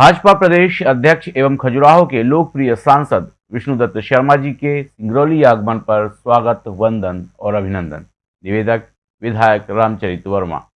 भाजपा प्रदेश अध्यक्ष एवं खजुराहो के लोकप्रिय सांसद विष्णुदत्त शर्मा जी के सिंगरौली आगमन पर स्वागत, वंदन और अभिनंदन। निवेदक, विधायक रामचरित वर्मा।